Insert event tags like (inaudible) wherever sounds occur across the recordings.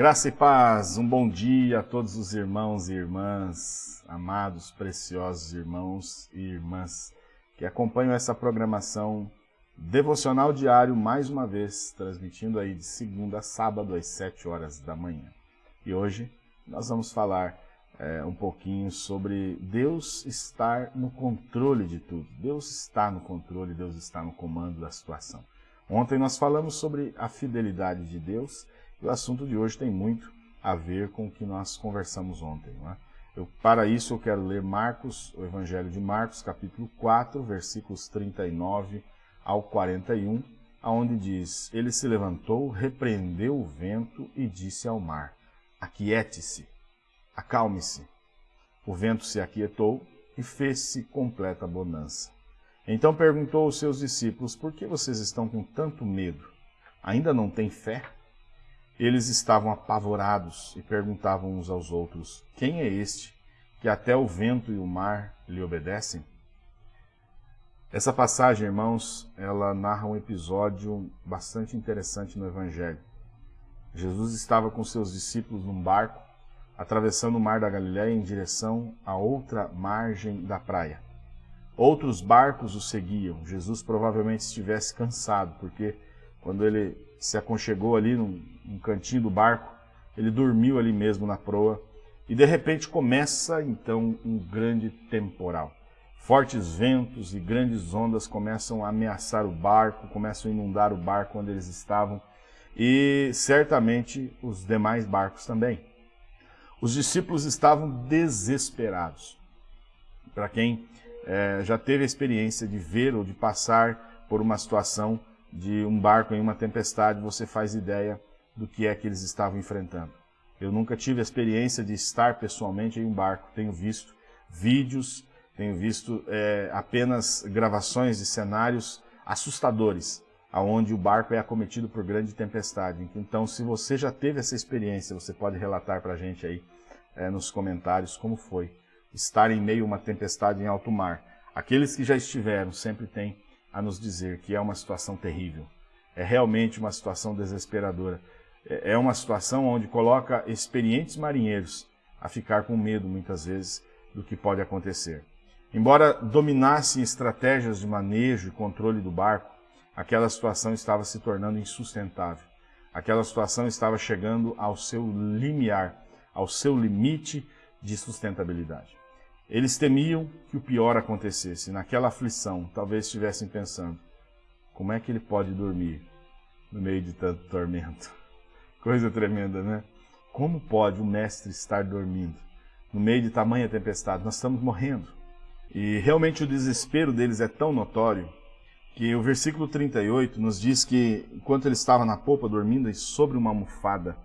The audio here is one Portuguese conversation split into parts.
Graça e paz, um bom dia a todos os irmãos e irmãs, amados, preciosos irmãos e irmãs que acompanham essa programação devocional diário, mais uma vez, transmitindo aí de segunda a sábado às sete horas da manhã. E hoje nós vamos falar é, um pouquinho sobre Deus estar no controle de tudo. Deus está no controle, Deus está no comando da situação. Ontem nós falamos sobre a fidelidade de Deus e o assunto de hoje tem muito a ver com o que nós conversamos ontem. É? Eu, para isso eu quero ler Marcos, o Evangelho de Marcos, capítulo 4, versículos 39 ao 41, aonde diz, Ele se levantou, repreendeu o vento e disse ao mar, Aquiete-se, acalme-se. O vento se aquietou e fez-se completa bonança. Então perguntou aos seus discípulos, por que vocês estão com tanto medo? Ainda não têm fé? Eles estavam apavorados e perguntavam uns aos outros, quem é este que até o vento e o mar lhe obedecem? Essa passagem, irmãos, ela narra um episódio bastante interessante no Evangelho. Jesus estava com seus discípulos num barco, atravessando o mar da Galiléia em direção à outra margem da praia. Outros barcos o seguiam. Jesus provavelmente estivesse cansado, porque quando ele se aconchegou ali num, num cantinho do barco, ele dormiu ali mesmo na proa, e de repente começa então um grande temporal. Fortes ventos e grandes ondas começam a ameaçar o barco, começam a inundar o barco onde eles estavam e certamente os demais barcos também. Os discípulos estavam desesperados. Para quem é, já teve a experiência de ver ou de passar por uma situação de um barco em uma tempestade, você faz ideia do que é que eles estavam enfrentando. Eu nunca tive a experiência de estar pessoalmente em um barco, tenho visto vídeos, tenho visto é, apenas gravações de cenários assustadores, aonde o barco é acometido por grande tempestade. Então, se você já teve essa experiência, você pode relatar para a gente aí é, nos comentários como foi estar em meio a uma tempestade em alto mar. Aqueles que já estiveram sempre têm a nos dizer que é uma situação terrível. É realmente uma situação desesperadora. É, é uma situação onde coloca experientes marinheiros a ficar com medo, muitas vezes, do que pode acontecer. Embora dominassem estratégias de manejo e controle do barco, aquela situação estava se tornando insustentável. Aquela situação estava chegando ao seu limiar, ao seu limite de sustentabilidade. Eles temiam que o pior acontecesse. Naquela aflição, talvez estivessem pensando, como é que ele pode dormir no meio de tanto tormento? (laughs) Coisa tremenda, né? Como pode o mestre estar dormindo no meio de tamanha tempestade? Nós estamos morrendo. E realmente o desespero deles é tão notório que o versículo 38 nos diz que, enquanto ele estava na popa dormindo e sobre uma almofada,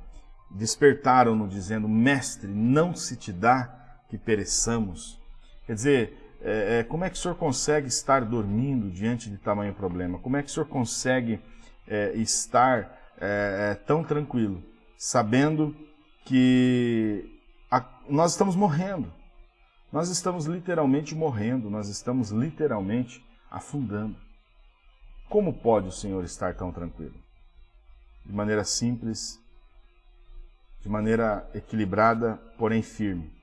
despertaram-no dizendo, Mestre, não se te dá que pereçamos. Quer dizer, é, é, como é que o senhor consegue estar dormindo diante de tamanho problema? Como é que o senhor consegue é, estar é, é, tão tranquilo, sabendo que a, nós estamos morrendo? Nós estamos literalmente morrendo, nós estamos literalmente afundando. Como pode o Senhor estar tão tranquilo? De maneira simples, de maneira equilibrada, porém firme.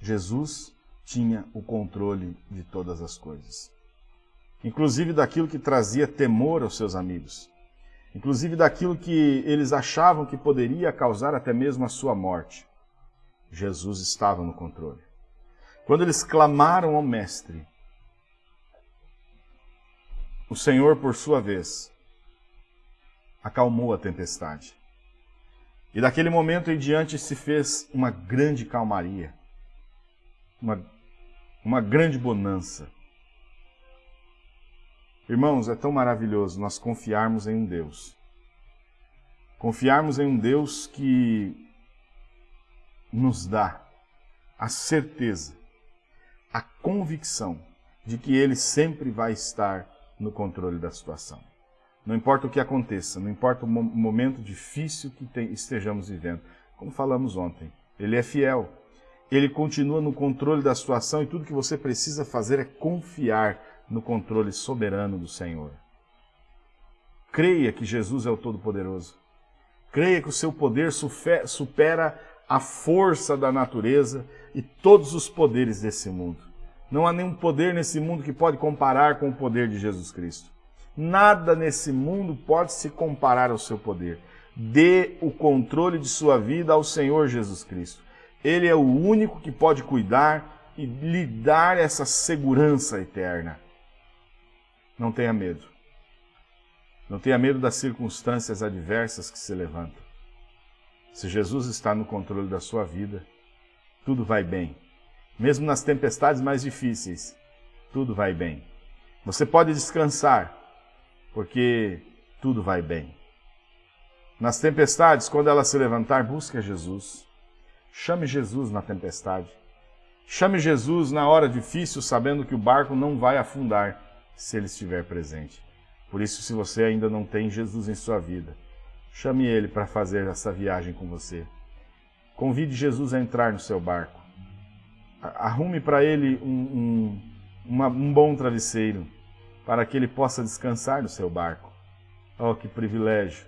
Jesus tinha o controle de todas as coisas. Inclusive daquilo que trazia temor aos seus amigos. Inclusive daquilo que eles achavam que poderia causar até mesmo a sua morte. Jesus estava no controle. Quando eles clamaram ao Mestre, o Senhor, por sua vez, acalmou a tempestade. E daquele momento em diante se fez uma grande calmaria, uma, uma grande bonança. Irmãos, é tão maravilhoso nós confiarmos em um Deus. Confiarmos em um Deus que nos dá a certeza a convicção de que ele sempre vai estar no controle da situação. Não importa o que aconteça, não importa o momento difícil que estejamos vivendo. Como falamos ontem, ele é fiel. Ele continua no controle da situação e tudo que você precisa fazer é confiar no controle soberano do Senhor. Creia que Jesus é o Todo-Poderoso. Creia que o seu poder supera a força da natureza e todos os poderes desse mundo. Não há nenhum poder nesse mundo que pode comparar com o poder de Jesus Cristo. Nada nesse mundo pode se comparar ao seu poder. Dê o controle de sua vida ao Senhor Jesus Cristo. Ele é o único que pode cuidar e lhe dar essa segurança eterna. Não tenha medo. Não tenha medo das circunstâncias adversas que se levantam. Se Jesus está no controle da sua vida, tudo vai bem. Mesmo nas tempestades mais difíceis, tudo vai bem. Você pode descansar, porque tudo vai bem. Nas tempestades, quando ela se levantar, busque Jesus. Chame Jesus na tempestade. Chame Jesus na hora difícil, sabendo que o barco não vai afundar se ele estiver presente. Por isso, se você ainda não tem Jesus em sua vida, chame ele para fazer essa viagem com você. Convide Jesus a entrar no seu barco. Arrume para ele um, um, uma, um bom travesseiro, para que ele possa descansar no seu barco. Oh, que privilégio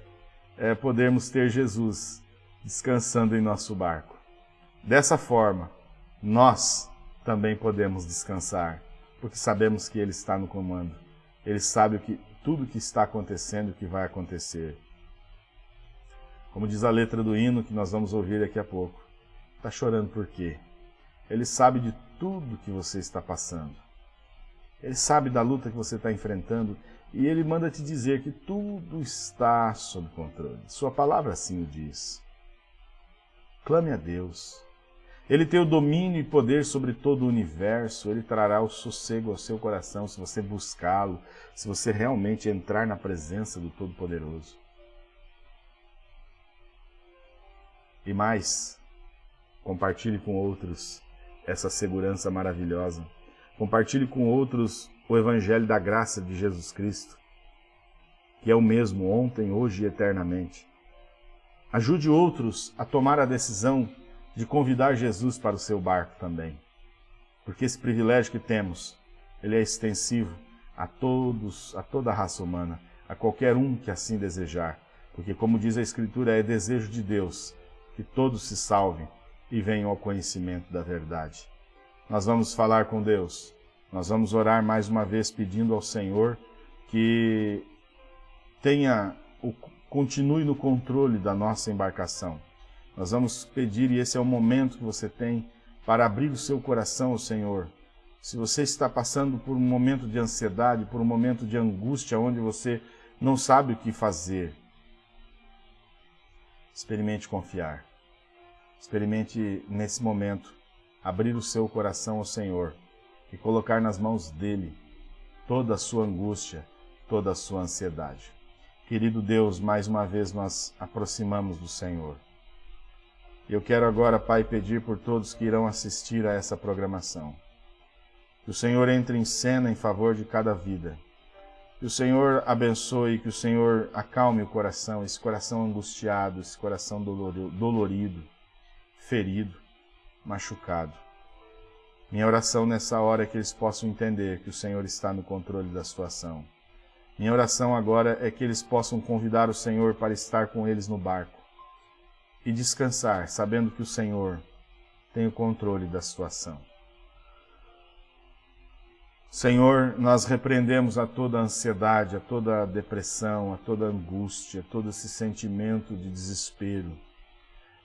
é podermos ter Jesus descansando em nosso barco. Dessa forma, nós também podemos descansar, porque sabemos que Ele está no comando. Ele sabe o que, tudo o que está acontecendo e o que vai acontecer. Como diz a letra do hino que nós vamos ouvir daqui a pouco. Está chorando por quê? Ele sabe de tudo que você está passando. Ele sabe da luta que você está enfrentando e ele manda te dizer que tudo está sob controle. Sua palavra assim o diz. Clame a Deus. Ele tem o domínio e poder sobre todo o universo, ele trará o sossego ao seu coração se você buscá-lo, se você realmente entrar na presença do Todo-Poderoso. E mais, compartilhe com outros essa segurança maravilhosa. Compartilhe com outros o Evangelho da graça de Jesus Cristo, que é o mesmo ontem, hoje e eternamente. Ajude outros a tomar a decisão de convidar Jesus para o seu barco também. Porque esse privilégio que temos, ele é extensivo a todos, a toda a raça humana, a qualquer um que assim desejar. Porque como diz a Escritura, é desejo de Deus que todos se salvem e venham ao conhecimento da verdade. Nós vamos falar com Deus, nós vamos orar mais uma vez pedindo ao Senhor que tenha continue no controle da nossa embarcação nós vamos pedir, e esse é o momento que você tem para abrir o seu coração ao Senhor. Se você está passando por um momento de ansiedade, por um momento de angústia, onde você não sabe o que fazer, experimente confiar. Experimente, nesse momento, abrir o seu coração ao Senhor e colocar nas mãos dEle toda a sua angústia, toda a sua ansiedade. Querido Deus, mais uma vez nós aproximamos do Senhor. Eu quero agora, Pai, pedir por todos que irão assistir a essa programação. Que o Senhor entre em cena em favor de cada vida. Que o Senhor abençoe, que o Senhor acalme o coração, esse coração angustiado, esse coração dolorido, ferido, machucado. Minha oração nessa hora é que eles possam entender que o Senhor está no controle da situação. Minha oração agora é que eles possam convidar o Senhor para estar com eles no barco e descansar, sabendo que o Senhor tem o controle da situação. Senhor, nós repreendemos a toda a ansiedade, a toda a depressão, a toda a angústia, todo esse sentimento de desespero.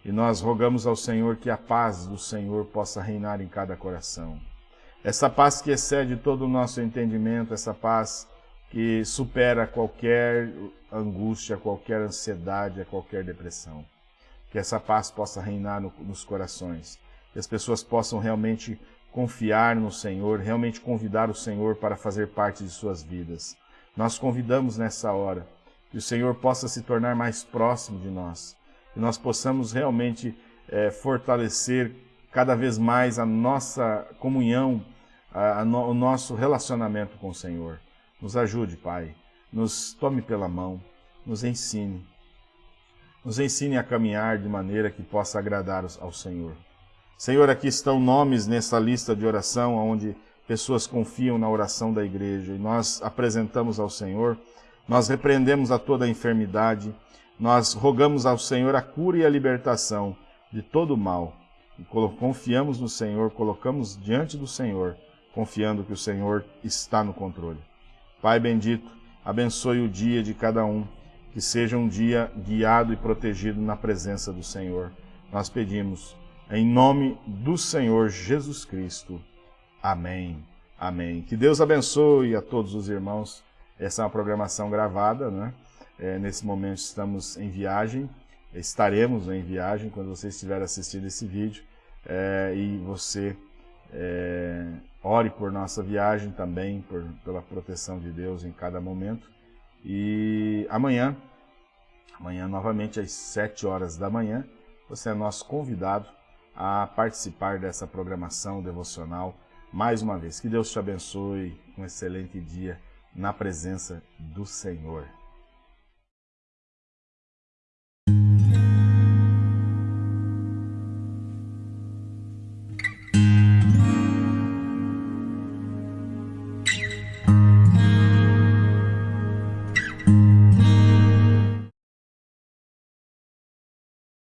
E nós rogamos ao Senhor que a paz do Senhor possa reinar em cada coração. Essa paz que excede todo o nosso entendimento, essa paz que supera qualquer angústia, qualquer ansiedade, qualquer depressão que essa paz possa reinar no, nos corações, que as pessoas possam realmente confiar no Senhor, realmente convidar o Senhor para fazer parte de suas vidas. Nós convidamos nessa hora que o Senhor possa se tornar mais próximo de nós, que nós possamos realmente é, fortalecer cada vez mais a nossa comunhão, a, a no, o nosso relacionamento com o Senhor. Nos ajude, Pai, nos tome pela mão, nos ensine, nos ensine a caminhar de maneira que possa agradar ao Senhor. Senhor, aqui estão nomes nessa lista de oração onde pessoas confiam na oração da igreja e nós apresentamos ao Senhor, nós repreendemos a toda a enfermidade, nós rogamos ao Senhor a cura e a libertação de todo o mal. E confiamos no Senhor, colocamos diante do Senhor, confiando que o Senhor está no controle. Pai bendito, abençoe o dia de cada um, que seja um dia guiado e protegido na presença do Senhor. Nós pedimos, em nome do Senhor Jesus Cristo. Amém. Amém. Que Deus abençoe a todos os irmãos. Essa é uma programação gravada, né? É, nesse momento estamos em viagem, estaremos em viagem quando você estiver assistindo esse vídeo. É, e você é, ore por nossa viagem também, por, pela proteção de Deus em cada momento. E amanhã, amanhã novamente às 7 horas da manhã, você é nosso convidado a participar dessa programação devocional mais uma vez. Que Deus te abençoe, um excelente dia na presença do Senhor.